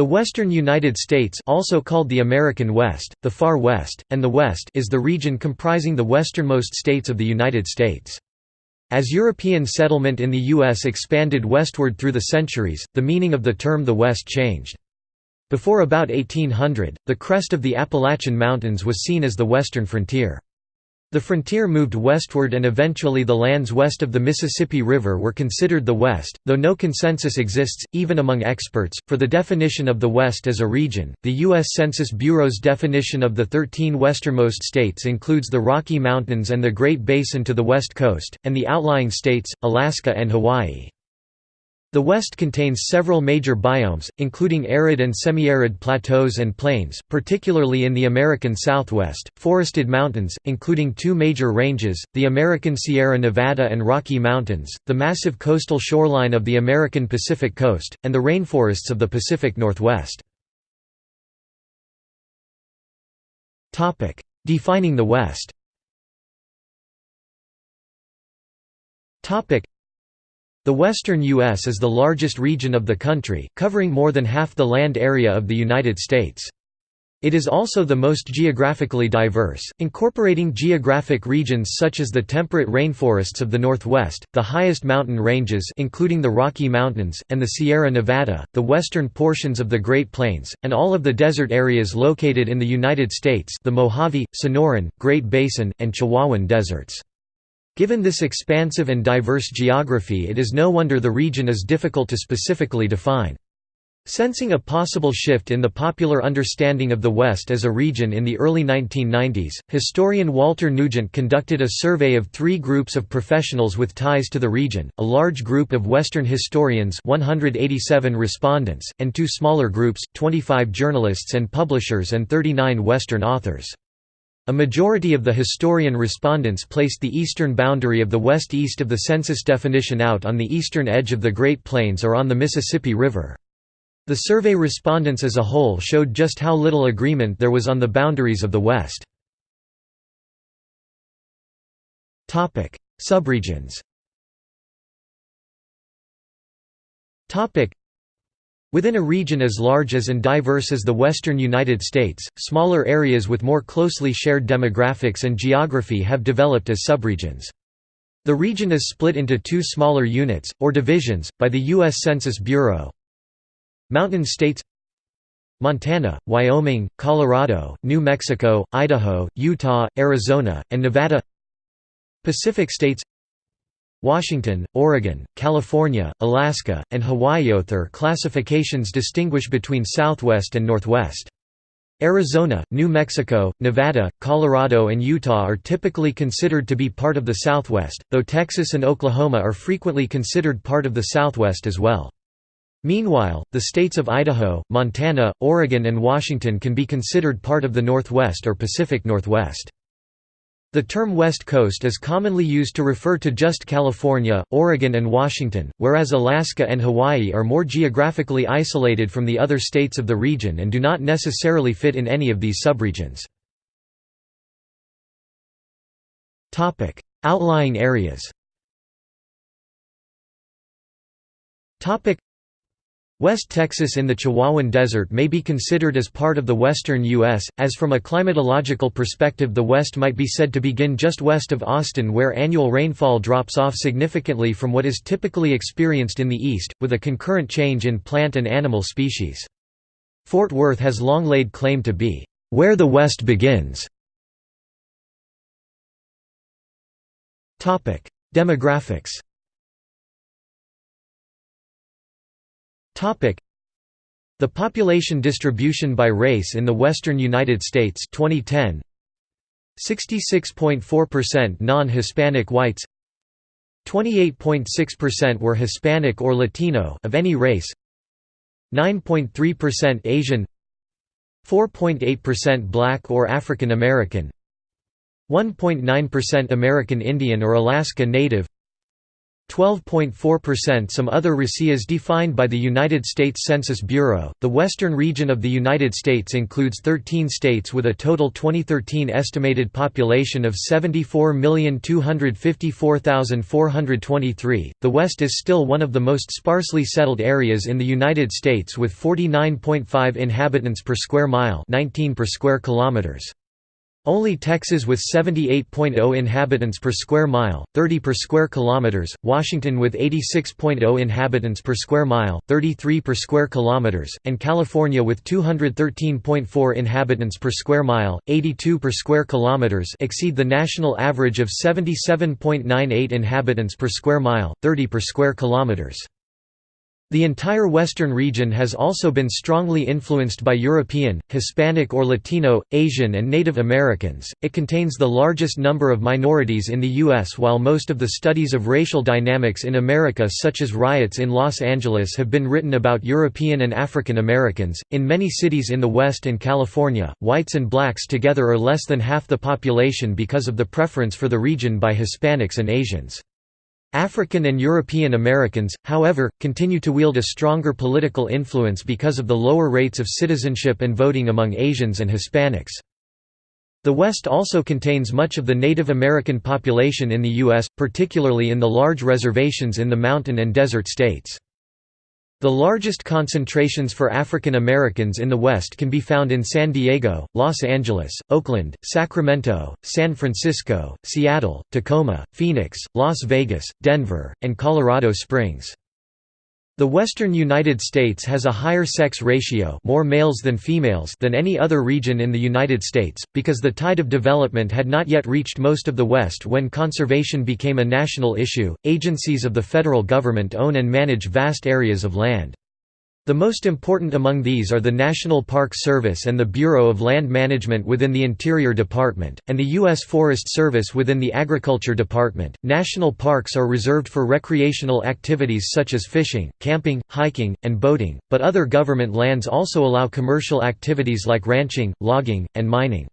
The western United States also called the American West, the Far West, and the West is the region comprising the westernmost states of the United States. As European settlement in the U.S. expanded westward through the centuries, the meaning of the term the West changed. Before about 1800, the crest of the Appalachian Mountains was seen as the western frontier. The frontier moved westward and eventually the lands west of the Mississippi River were considered the West, though no consensus exists, even among experts, for the definition of the West as a region. The U.S. Census Bureau's definition of the 13 westernmost states includes the Rocky Mountains and the Great Basin to the west coast, and the outlying states, Alaska and Hawaii. The West contains several major biomes, including arid and semi-arid plateaus and plains, particularly in the American Southwest, forested mountains, including two major ranges, the American Sierra Nevada and Rocky Mountains, the massive coastal shoreline of the American Pacific Coast, and the rainforests of the Pacific Northwest. Defining the West the western U.S. is the largest region of the country, covering more than half the land area of the United States. It is also the most geographically diverse, incorporating geographic regions such as the temperate rainforests of the Northwest, the highest mountain ranges including the Rocky Mountains, and the Sierra Nevada, the western portions of the Great Plains, and all of the desert areas located in the United States the Mojave, Sonoran, Great Basin, and Chihuahuan deserts. Given this expansive and diverse geography it is no wonder the region is difficult to specifically define. Sensing a possible shift in the popular understanding of the West as a region in the early 1990s, historian Walter Nugent conducted a survey of three groups of professionals with ties to the region, a large group of Western historians 187 respondents, and two smaller groups, 25 journalists and publishers and 39 Western authors. A majority of the historian respondents placed the eastern boundary of the West east of the census definition out on the eastern edge of the Great Plains or on the Mississippi River. The survey respondents as a whole showed just how little agreement there was on the boundaries of the West. Subregions Within a region as large as and diverse as the western United States, smaller areas with more closely shared demographics and geography have developed as subregions. The region is split into two smaller units, or divisions, by the U.S. Census Bureau. Mountain states Montana, Wyoming, Colorado, New Mexico, Idaho, Utah, Arizona, and Nevada Pacific states Washington, Oregon, California, Alaska, and Hawaii. Other classifications distinguish between Southwest and Northwest. Arizona, New Mexico, Nevada, Colorado and Utah are typically considered to be part of the Southwest, though Texas and Oklahoma are frequently considered part of the Southwest as well. Meanwhile, the states of Idaho, Montana, Oregon and Washington can be considered part of the Northwest or Pacific Northwest. The term West Coast is commonly used to refer to just California, Oregon and Washington, whereas Alaska and Hawaii are more geographically isolated from the other states of the region and do not necessarily fit in any of these subregions. Outlying areas West Texas in the Chihuahuan Desert may be considered as part of the western U.S., as from a climatological perspective the West might be said to begin just west of Austin where annual rainfall drops off significantly from what is typically experienced in the east, with a concurrent change in plant and animal species. Fort Worth has long laid claim to be, "...where the West begins". Demographics The population distribution by race in the western United States 2010 66.4% non-Hispanic whites. 28.6% were Hispanic or Latino of any race. 9.3% Asian. 4.8% Black or African American. 1.9% American Indian or Alaska Native 12.4% Some other racias defined by the United States Census Bureau. The western region of the United States includes 13 states with a total 2013 estimated population of 74,254,423. The West is still one of the most sparsely settled areas in the United States with 49.5 inhabitants per square mile, 19 per square kilometers. Only Texas with 78.0 inhabitants per square mile, 30 per square kilometers, Washington with 86.0 inhabitants per square mile, 33 per square kilometers, and California with 213.4 inhabitants per square mile, 82 per square kilometers exceed the national average of 77.98 inhabitants per square mile, 30 per square kilometers. The entire western region has also been strongly influenced by European, Hispanic or Latino, Asian and Native Americans. It contains the largest number of minorities in the U.S. While most of the studies of racial dynamics in America, such as riots in Los Angeles, have been written about European and African Americans, in many cities in the West and California, whites and blacks together are less than half the population because of the preference for the region by Hispanics and Asians. African and European Americans, however, continue to wield a stronger political influence because of the lower rates of citizenship and voting among Asians and Hispanics. The West also contains much of the Native American population in the U.S., particularly in the large reservations in the mountain and desert states. The largest concentrations for African Americans in the West can be found in San Diego, Los Angeles, Oakland, Sacramento, San Francisco, Seattle, Tacoma, Phoenix, Las Vegas, Denver, and Colorado Springs. The western United States has a higher sex ratio more males than, females than any other region in the United States, because the tide of development had not yet reached most of the West when conservation became a national issue. Agencies of the federal government own and manage vast areas of land. The most important among these are the National Park Service and the Bureau of Land Management within the Interior Department, and the U.S. Forest Service within the Agriculture Department. National parks are reserved for recreational activities such as fishing, camping, hiking, and boating, but other government lands also allow commercial activities like ranching, logging, and mining.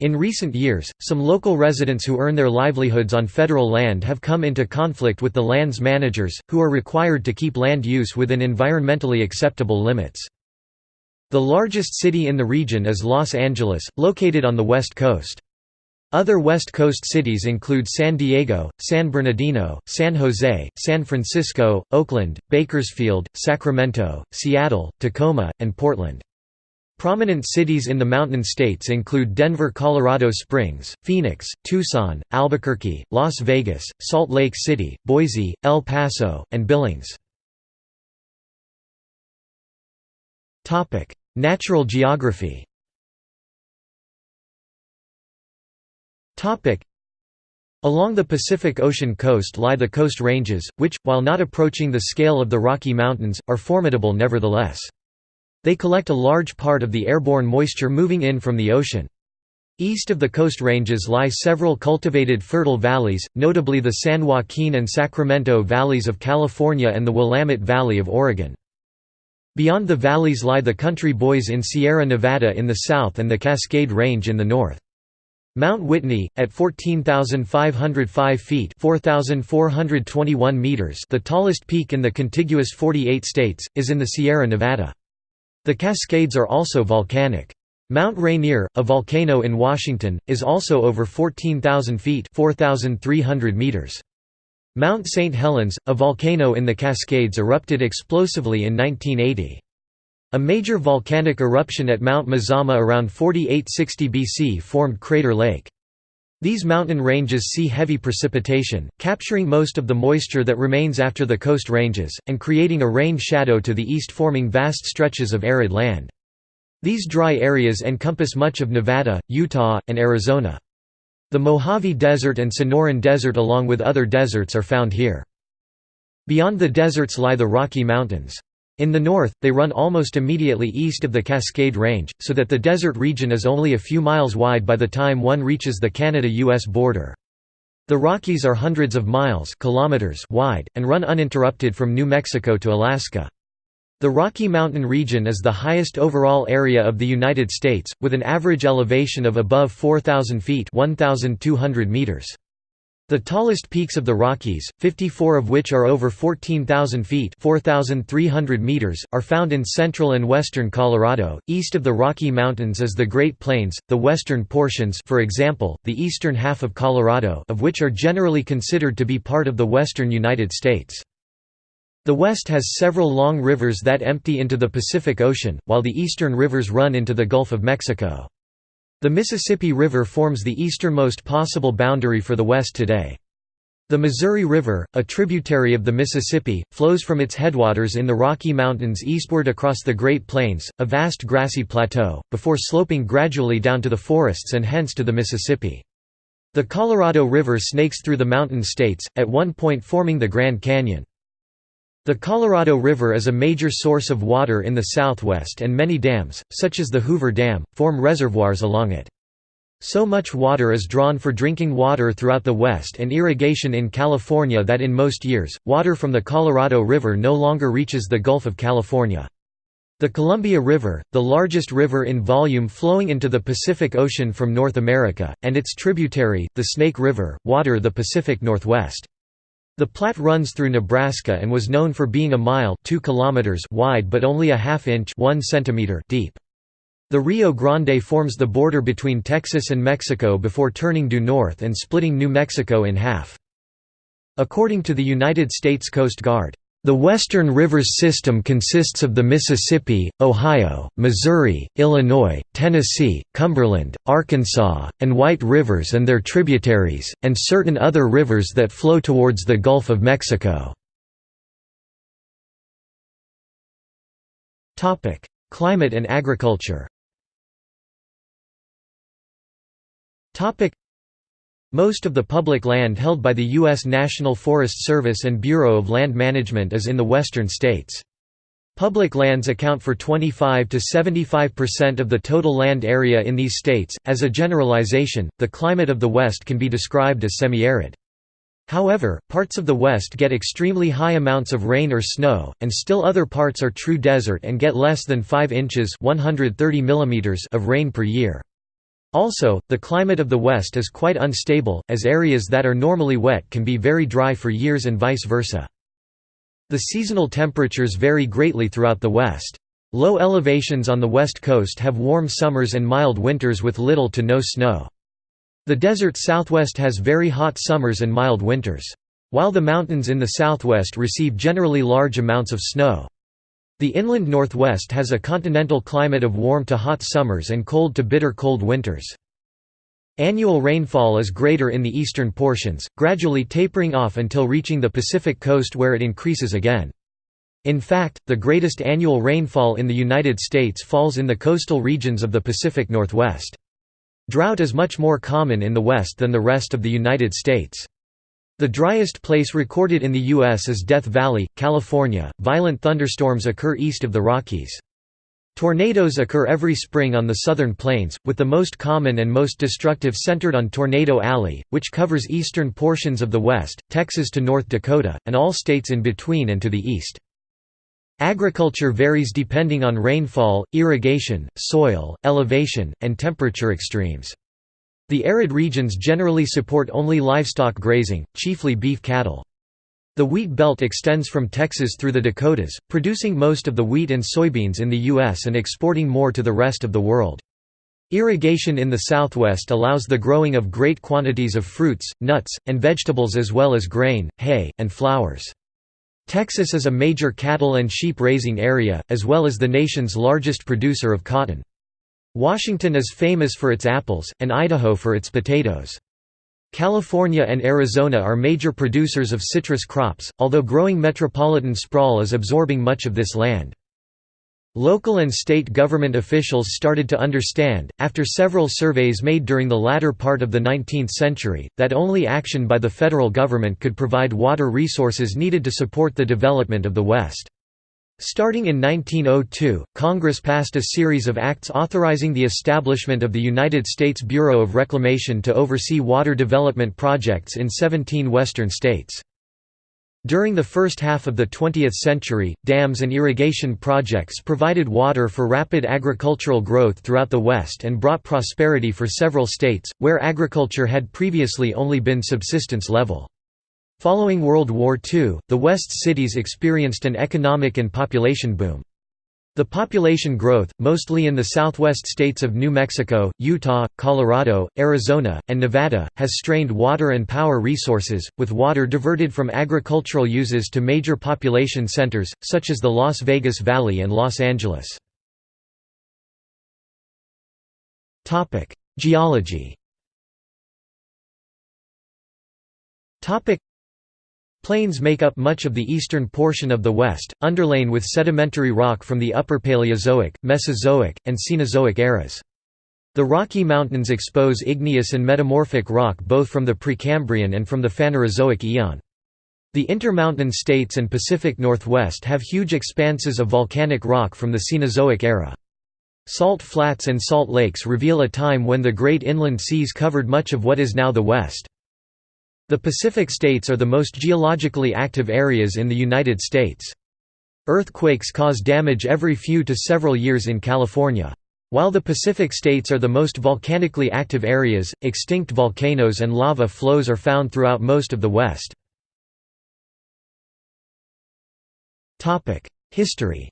In recent years, some local residents who earn their livelihoods on federal land have come into conflict with the land's managers, who are required to keep land use within environmentally acceptable limits. The largest city in the region is Los Angeles, located on the west coast. Other West Coast cities include San Diego, San Bernardino, San Jose, San Francisco, Oakland, Bakersfield, Sacramento, Seattle, Tacoma, and Portland. Prominent cities in the Mountain States include Denver, Colorado Springs, Phoenix, Tucson, Albuquerque, Las Vegas, Salt Lake City, Boise, El Paso, and Billings. Natural geography Along the Pacific Ocean coast lie the Coast Ranges, which, while not approaching the scale of the Rocky Mountains, are formidable nevertheless. They collect a large part of the airborne moisture moving in from the ocean. East of the Coast Ranges lie several cultivated fertile valleys, notably the San Joaquin and Sacramento valleys of California and the Willamette Valley of Oregon. Beyond the valleys lie the country boys in Sierra Nevada in the south and the Cascade Range in the north. Mount Whitney, at 14,505 feet meters the tallest peak in the contiguous 48 states, is in the Sierra Nevada. The Cascades are also volcanic. Mount Rainier, a volcano in Washington, is also over 14,000 feet 4, meters. Mount St. Helens, a volcano in the Cascades erupted explosively in 1980. A major volcanic eruption at Mount Mazama around 4860 BC formed Crater Lake. These mountain ranges see heavy precipitation, capturing most of the moisture that remains after the coast ranges, and creating a rain shadow to the east forming vast stretches of arid land. These dry areas encompass much of Nevada, Utah, and Arizona. The Mojave Desert and Sonoran Desert along with other deserts are found here. Beyond the deserts lie the Rocky Mountains. In the north, they run almost immediately east of the Cascade Range, so that the desert region is only a few miles wide by the time one reaches the Canada-US border. The Rockies are hundreds of miles kilometers wide, and run uninterrupted from New Mexico to Alaska. The Rocky Mountain region is the highest overall area of the United States, with an average elevation of above 4,000 feet 1,200 meters. The tallest peaks of the Rockies, 54 of which are over 14,000 feet (4,300 meters), are found in central and western Colorado. East of the Rocky Mountains is the Great Plains, the western portions for example, the eastern half of Colorado of which are generally considered to be part of the western United States. The west has several long rivers that empty into the Pacific Ocean, while the eastern rivers run into the Gulf of Mexico. The Mississippi River forms the easternmost possible boundary for the West today. The Missouri River, a tributary of the Mississippi, flows from its headwaters in the Rocky Mountains eastward across the Great Plains, a vast grassy plateau, before sloping gradually down to the forests and hence to the Mississippi. The Colorado River snakes through the mountain states, at one point forming the Grand Canyon. The Colorado River is a major source of water in the southwest and many dams, such as the Hoover Dam, form reservoirs along it. So much water is drawn for drinking water throughout the west and irrigation in California that in most years, water from the Colorado River no longer reaches the Gulf of California. The Columbia River, the largest river in volume flowing into the Pacific Ocean from North America, and its tributary, the Snake River, water the Pacific Northwest. The Platte runs through Nebraska and was known for being a mile 2 kilometers wide but only a half inch 1 centimeter deep. The Rio Grande forms the border between Texas and Mexico before turning due north and splitting New Mexico in half. According to the United States Coast Guard, the Western Rivers system consists of the Mississippi, Ohio, Missouri, Illinois, Tennessee, Cumberland, Arkansas, and White Rivers and their tributaries, and certain other rivers that flow towards the Gulf of Mexico. Climate and agriculture most of the public land held by the U.S. National Forest Service and Bureau of Land Management is in the western states. Public lands account for 25 to 75% of the total land area in these states. As a generalization, the climate of the West can be described as semi-arid. However, parts of the West get extremely high amounts of rain or snow, and still other parts are true desert and get less than 5 inches 130 millimeters of rain per year. Also, the climate of the West is quite unstable, as areas that are normally wet can be very dry for years and vice versa. The seasonal temperatures vary greatly throughout the West. Low elevations on the west coast have warm summers and mild winters with little to no snow. The desert southwest has very hot summers and mild winters. While the mountains in the southwest receive generally large amounts of snow. The inland northwest has a continental climate of warm to hot summers and cold to bitter cold winters. Annual rainfall is greater in the eastern portions, gradually tapering off until reaching the Pacific coast where it increases again. In fact, the greatest annual rainfall in the United States falls in the coastal regions of the Pacific Northwest. Drought is much more common in the West than the rest of the United States. The driest place recorded in the U.S. is Death Valley, California. Violent thunderstorms occur east of the Rockies. Tornadoes occur every spring on the southern plains, with the most common and most destructive centered on Tornado Alley, which covers eastern portions of the west, Texas to North Dakota, and all states in between and to the east. Agriculture varies depending on rainfall, irrigation, soil, elevation, and temperature extremes. The arid regions generally support only livestock grazing, chiefly beef cattle. The wheat belt extends from Texas through the Dakotas, producing most of the wheat and soybeans in the U.S. and exporting more to the rest of the world. Irrigation in the southwest allows the growing of great quantities of fruits, nuts, and vegetables as well as grain, hay, and flowers. Texas is a major cattle and sheep raising area, as well as the nation's largest producer of cotton. Washington is famous for its apples, and Idaho for its potatoes. California and Arizona are major producers of citrus crops, although growing metropolitan sprawl is absorbing much of this land. Local and state government officials started to understand, after several surveys made during the latter part of the 19th century, that only action by the federal government could provide water resources needed to support the development of the West. Starting in 1902, Congress passed a series of acts authorizing the establishment of the United States Bureau of Reclamation to oversee water development projects in 17 western states. During the first half of the 20th century, dams and irrigation projects provided water for rapid agricultural growth throughout the West and brought prosperity for several states, where agriculture had previously only been subsistence level. Following World War II, the West's cities experienced an economic and population boom. The population growth, mostly in the southwest states of New Mexico, Utah, Colorado, Arizona, and Nevada, has strained water and power resources, with water diverted from agricultural uses to major population centers, such as the Las Vegas Valley and Los Angeles. Geology Plains make up much of the eastern portion of the West, underlain with sedimentary rock from the Upper Paleozoic, Mesozoic, and Cenozoic eras. The Rocky Mountains expose igneous and metamorphic rock both from the Precambrian and from the Phanerozoic eon. The Intermountain states and Pacific Northwest have huge expanses of volcanic rock from the Cenozoic era. Salt flats and salt lakes reveal a time when the great inland seas covered much of what is now the West. The Pacific states are the most geologically active areas in the United States. Earthquakes cause damage every few to several years in California. While the Pacific states are the most volcanically active areas, extinct volcanoes and lava flows are found throughout most of the West. History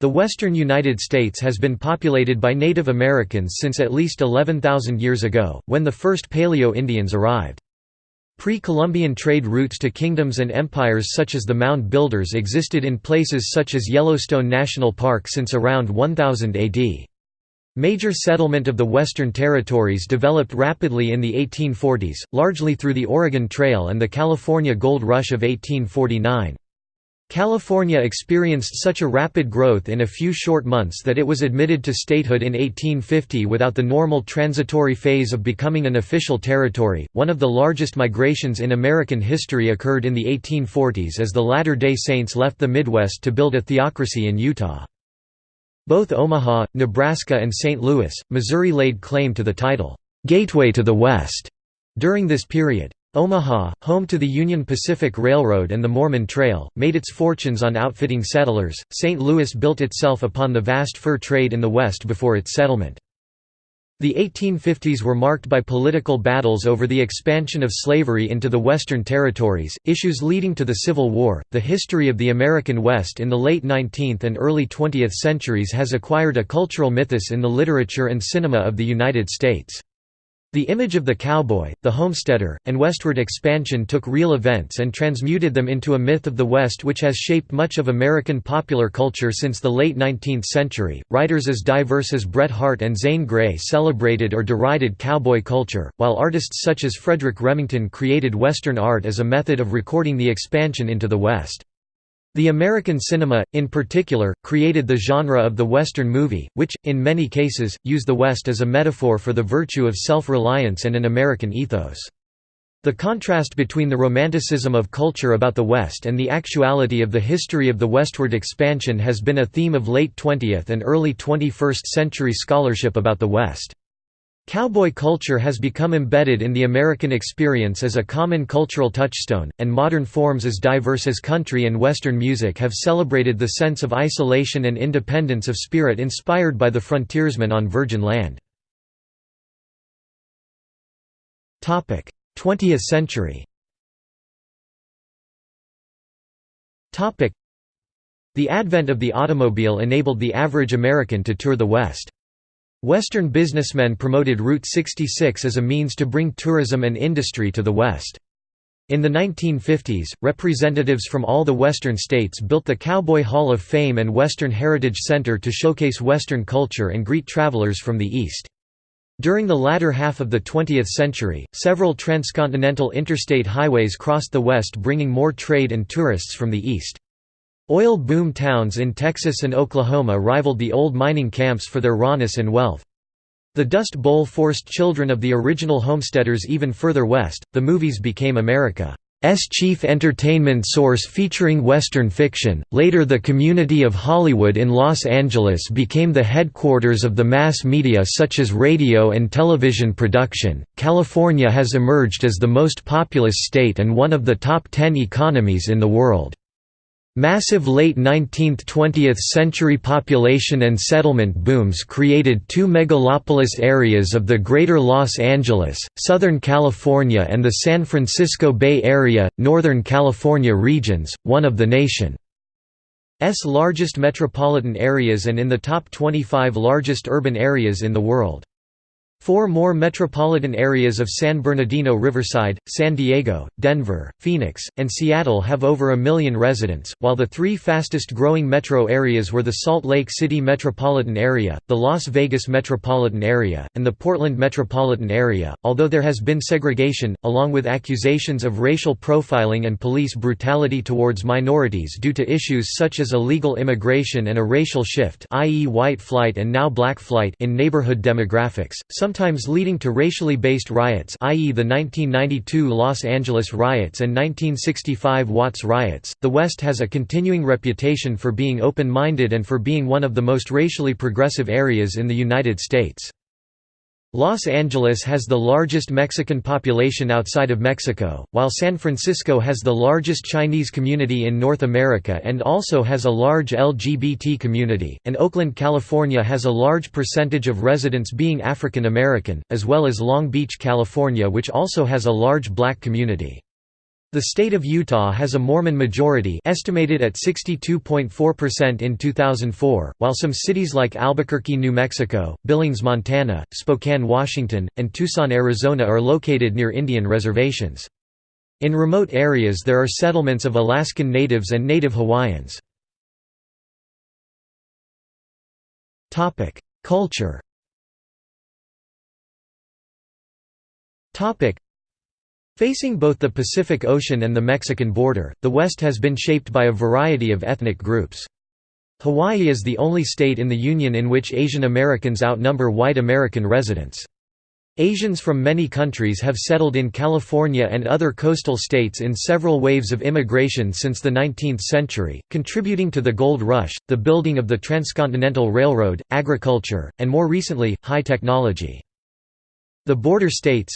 the western United States has been populated by Native Americans since at least 11,000 years ago, when the first Paleo-Indians arrived. Pre-Columbian trade routes to kingdoms and empires such as the Mound Builders existed in places such as Yellowstone National Park since around 1000 AD. Major settlement of the Western Territories developed rapidly in the 1840s, largely through the Oregon Trail and the California Gold Rush of 1849. California experienced such a rapid growth in a few short months that it was admitted to statehood in 1850 without the normal transitory phase of becoming an official territory. One of the largest migrations in American history occurred in the 1840s as the Latter day Saints left the Midwest to build a theocracy in Utah. Both Omaha, Nebraska, and St. Louis, Missouri laid claim to the title, Gateway to the West during this period. Omaha, home to the Union Pacific Railroad and the Mormon Trail, made its fortunes on outfitting settlers. St. Louis built itself upon the vast fur trade in the West before its settlement. The 1850s were marked by political battles over the expansion of slavery into the Western territories, issues leading to the Civil War. The history of the American West in the late 19th and early 20th centuries has acquired a cultural mythos in the literature and cinema of the United States. The image of the cowboy, the homesteader, and westward expansion took real events and transmuted them into a myth of the West which has shaped much of American popular culture since the late 19th century. Writers as diverse as Bret Harte and Zane Grey celebrated or derided cowboy culture, while artists such as Frederic Remington created Western art as a method of recording the expansion into the West. The American cinema, in particular, created the genre of the Western movie, which, in many cases, used the West as a metaphor for the virtue of self-reliance and an American ethos. The contrast between the romanticism of culture about the West and the actuality of the history of the westward expansion has been a theme of late 20th and early 21st century scholarship about the West. Cowboy culture has become embedded in the American experience as a common cultural touchstone, and modern forms as diverse as country and Western music have celebrated the sense of isolation and independence of spirit inspired by the frontiersmen on virgin land. 20th century The advent of the automobile enabled the average American to tour the West. Western businessmen promoted Route 66 as a means to bring tourism and industry to the West. In the 1950s, representatives from all the Western states built the Cowboy Hall of Fame and Western Heritage Center to showcase Western culture and greet travelers from the East. During the latter half of the 20th century, several transcontinental interstate highways crossed the West bringing more trade and tourists from the East. Oil boom towns in Texas and Oklahoma rivaled the old mining camps for their rawness and wealth. The Dust Bowl forced children of the original homesteaders even further west. The movies became America's chief entertainment source featuring Western fiction. Later, the community of Hollywood in Los Angeles became the headquarters of the mass media such as radio and television production. California has emerged as the most populous state and one of the top 10 economies in the world. Massive late 19th–20th century population and settlement booms created two megalopolis areas of the Greater Los Angeles, Southern California and the San Francisco Bay Area, Northern California regions, one of the nation's largest metropolitan areas and in the top 25 largest urban areas in the world. Four more metropolitan areas of San Bernardino Riverside, San Diego, Denver, Phoenix, and Seattle have over a million residents, while the three fastest growing metro areas were the Salt Lake City metropolitan area, the Las Vegas metropolitan area, and the Portland metropolitan area. Although there has been segregation, along with accusations of racial profiling and police brutality towards minorities due to issues such as illegal immigration and a racial shift i.e. white flight and now black flight in neighborhood demographics, some sometimes leading to racially based riots i.e. the 1992 Los Angeles riots and 1965 Watts riots. The West has a continuing reputation for being open-minded and for being one of the most racially progressive areas in the United States. Los Angeles has the largest Mexican population outside of Mexico, while San Francisco has the largest Chinese community in North America and also has a large LGBT community, and Oakland, California has a large percentage of residents being African American, as well as Long Beach, California which also has a large black community. The state of Utah has a Mormon majority estimated at 62.4% in 2004, while some cities like Albuquerque, New Mexico, Billings, Montana, Spokane, Washington, and Tucson, Arizona are located near Indian reservations. In remote areas there are settlements of Alaskan Natives and Native Hawaiians. Culture Facing both the Pacific Ocean and the Mexican border, the West has been shaped by a variety of ethnic groups. Hawaii is the only state in the Union in which Asian Americans outnumber white American residents. Asians from many countries have settled in California and other coastal states in several waves of immigration since the 19th century, contributing to the Gold Rush, the building of the Transcontinental Railroad, agriculture, and more recently, high technology. The border states,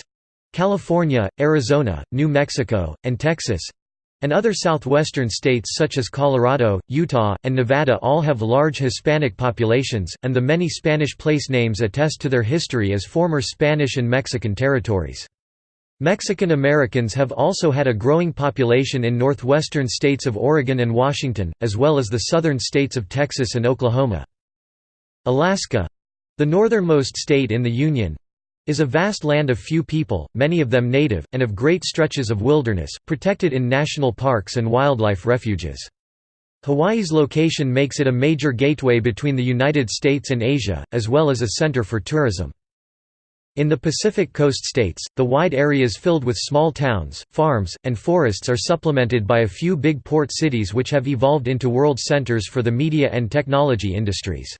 California, Arizona, New Mexico, and Texas and other southwestern states such as Colorado, Utah, and Nevada all have large Hispanic populations, and the many Spanish place names attest to their history as former Spanish and Mexican territories. Mexican Americans have also had a growing population in northwestern states of Oregon and Washington, as well as the southern states of Texas and Oklahoma. Alaska—the northernmost state in the Union, is a vast land of few people, many of them native, and of great stretches of wilderness, protected in national parks and wildlife refuges. Hawaii's location makes it a major gateway between the United States and Asia, as well as a center for tourism. In the Pacific Coast states, the wide areas filled with small towns, farms, and forests are supplemented by a few big port cities which have evolved into world centers for the media and technology industries.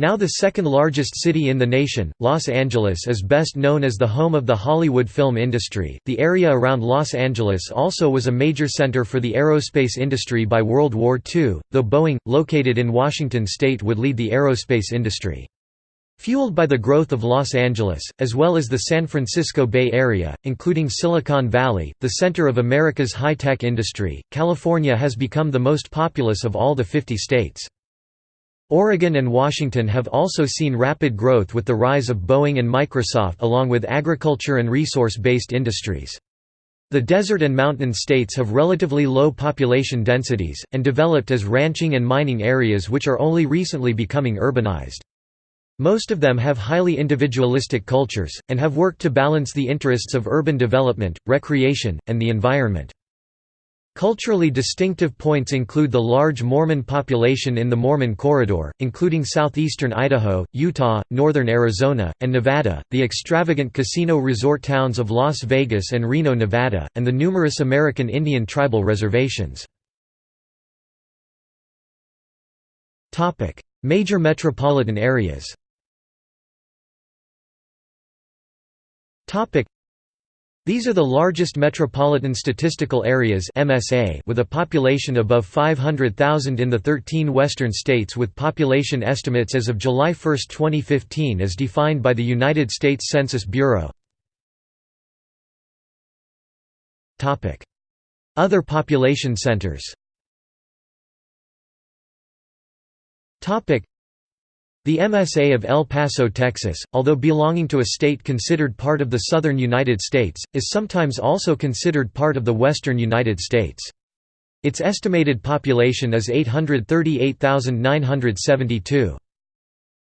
Now the second largest city in the nation, Los Angeles is best known as the home of the Hollywood film industry. The area around Los Angeles also was a major center for the aerospace industry by World War II, though Boeing, located in Washington state would lead the aerospace industry. Fueled by the growth of Los Angeles, as well as the San Francisco Bay Area, including Silicon Valley, the center of America's high-tech industry, California has become the most populous of all the 50 states. Oregon and Washington have also seen rapid growth with the rise of Boeing and Microsoft along with agriculture and resource-based industries. The desert and mountain states have relatively low population densities, and developed as ranching and mining areas which are only recently becoming urbanized. Most of them have highly individualistic cultures, and have worked to balance the interests of urban development, recreation, and the environment. Culturally distinctive points include the large Mormon population in the Mormon Corridor, including southeastern Idaho, Utah, northern Arizona, and Nevada, the extravagant casino resort towns of Las Vegas and Reno, Nevada, and the numerous American Indian tribal reservations. Major metropolitan areas These are the largest metropolitan statistical areas MSA with a population above 500,000 in the 13 western states with population estimates as of July 1, 2015 as defined by the United States Census Bureau. Other population centers the MSA of El Paso, Texas, although belonging to a state considered part of the southern United States, is sometimes also considered part of the western United States. Its estimated population is 838,972.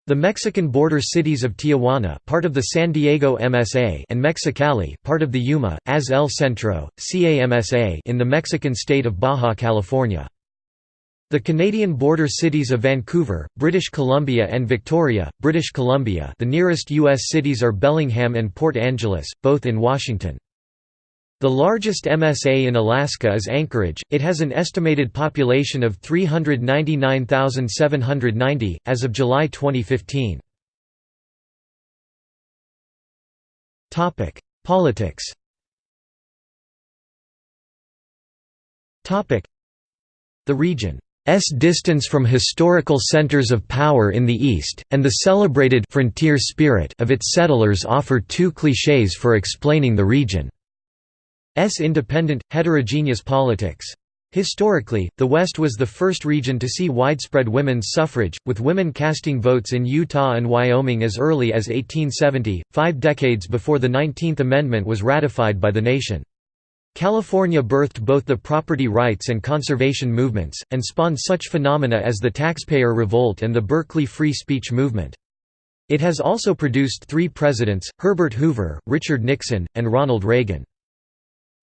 The Mexican border cities of Tijuana part of the San Diego MSA and Mexicali part of the Yuma, as El Centro, CAMSA in the Mexican state of Baja California. The Canadian border cities of Vancouver, British Columbia and Victoria, British Columbia the nearest U.S. cities are Bellingham and Port Angeles, both in Washington. The largest MSA in Alaska is Anchorage, it has an estimated population of 399,790, as of July 2015. Politics The region S distance from historical centers of power in the East, and the celebrated frontier spirit of its settlers offer two clichés for explaining the region's independent, heterogeneous politics. Historically, the West was the first region to see widespread women's suffrage, with women casting votes in Utah and Wyoming as early as 1870, five decades before the Nineteenth Amendment was ratified by the nation. California birthed both the property rights and conservation movements, and spawned such phenomena as the Taxpayer Revolt and the Berkeley Free Speech Movement. It has also produced three presidents, Herbert Hoover, Richard Nixon, and Ronald Reagan.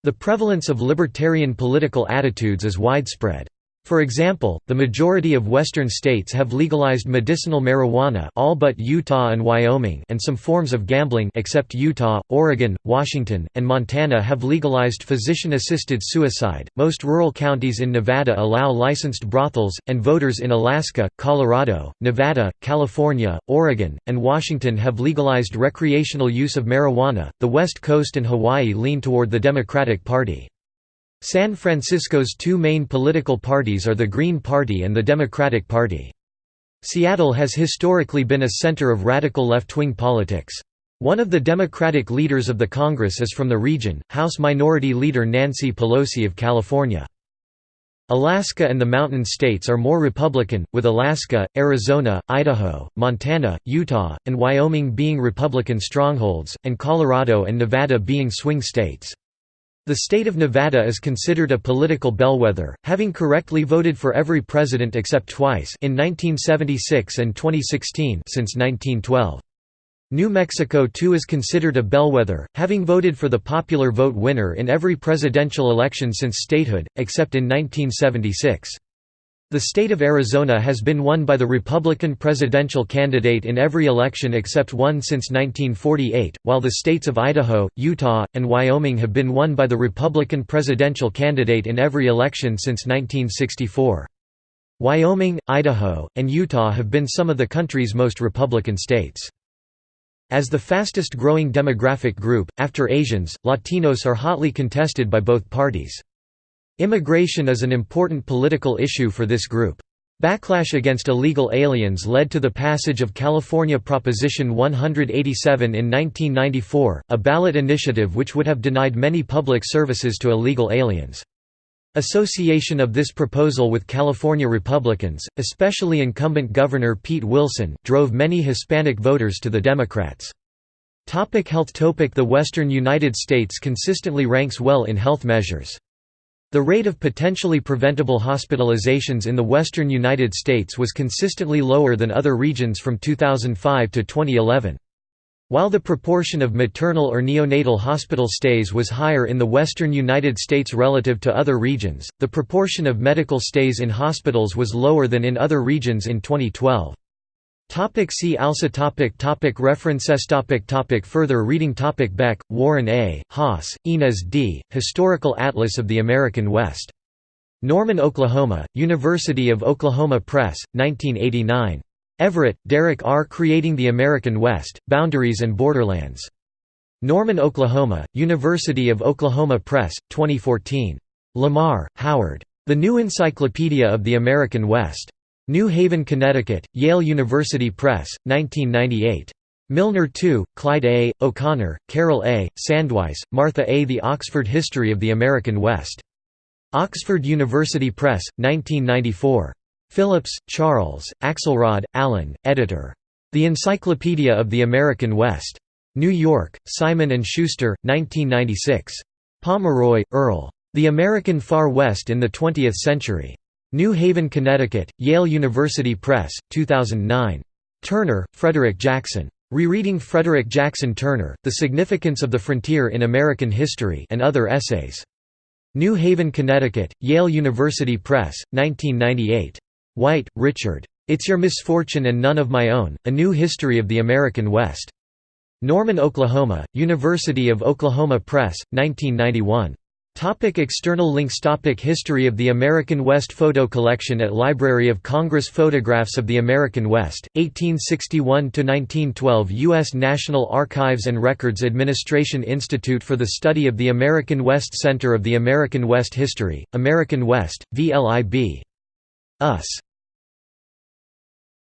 The prevalence of libertarian political attitudes is widespread. For example, the majority of western states have legalized medicinal marijuana all but Utah and Wyoming and some forms of gambling except Utah, Oregon, Washington, and Montana have legalized physician-assisted suicide. Most rural counties in Nevada allow licensed brothels, and voters in Alaska, Colorado, Nevada, California, Oregon, and Washington have legalized recreational use of marijuana. The West Coast and Hawaii lean toward the Democratic Party. San Francisco's two main political parties are the Green Party and the Democratic Party. Seattle has historically been a center of radical left-wing politics. One of the Democratic leaders of the Congress is from the region, House Minority Leader Nancy Pelosi of California. Alaska and the Mountain States are more Republican, with Alaska, Arizona, Idaho, Montana, Utah, and Wyoming being Republican strongholds, and Colorado and Nevada being swing states. The state of Nevada is considered a political bellwether, having correctly voted for every president except twice in 1976 and 2016 since 1912. New Mexico too is considered a bellwether, having voted for the popular vote winner in every presidential election since statehood, except in 1976. The state of Arizona has been won by the Republican presidential candidate in every election except one since 1948, while the states of Idaho, Utah, and Wyoming have been won by the Republican presidential candidate in every election since 1964. Wyoming, Idaho, and Utah have been some of the country's most Republican states. As the fastest growing demographic group, after Asians, Latinos are hotly contested by both parties. Immigration is an important political issue for this group. Backlash against illegal aliens led to the passage of California Proposition 187 in 1994, a ballot initiative which would have denied many public services to illegal aliens. Association of this proposal with California Republicans, especially incumbent Governor Pete Wilson, drove many Hispanic voters to the Democrats. Topic health Topic The western United States consistently ranks well in health measures. The rate of potentially preventable hospitalizations in the western United States was consistently lower than other regions from 2005 to 2011. While the proportion of maternal or neonatal hospital stays was higher in the western United States relative to other regions, the proportion of medical stays in hospitals was lower than in other regions in 2012. Topic see also topic topic References topic topic Further reading topic Beck, Warren A., Haas, Ynez D., Historical Atlas of the American West. Norman, Oklahoma, University of Oklahoma Press, 1989. Everett, Derek R. Creating the American West, Boundaries and Borderlands. Norman, Oklahoma, University of Oklahoma Press, 2014. Lamar, Howard. The New Encyclopedia of the American West. New Haven, Connecticut, Yale University Press, 1998. Milner II, Clyde A., O'Connor, Carol A., Sandweiss, Martha A. The Oxford History of the American West. Oxford University Press, 1994. Phillips, Charles, Axelrod, Alan, editor. The Encyclopedia of the American West. New York, Simon & Schuster, 1996. Pomeroy, Earl. The American Far West in the Twentieth Century. New Haven, Connecticut, Yale University Press, 2009. Turner, Frederick Jackson. Rereading Frederick Jackson Turner, The Significance of the Frontier in American History and Other Essays. New Haven, Connecticut, Yale University Press, 1998. White, Richard. It's Your Misfortune and None of My Own, A New History of the American West. Norman, Oklahoma, University of Oklahoma Press, 1991. Topic external links Topic History of the American West Photo collection at Library of Congress Photographs of the American West, 1861–1912 U.S. National Archives and Records Administration Institute for the Study of the American West Center of the American West History, American West, VLIB. US.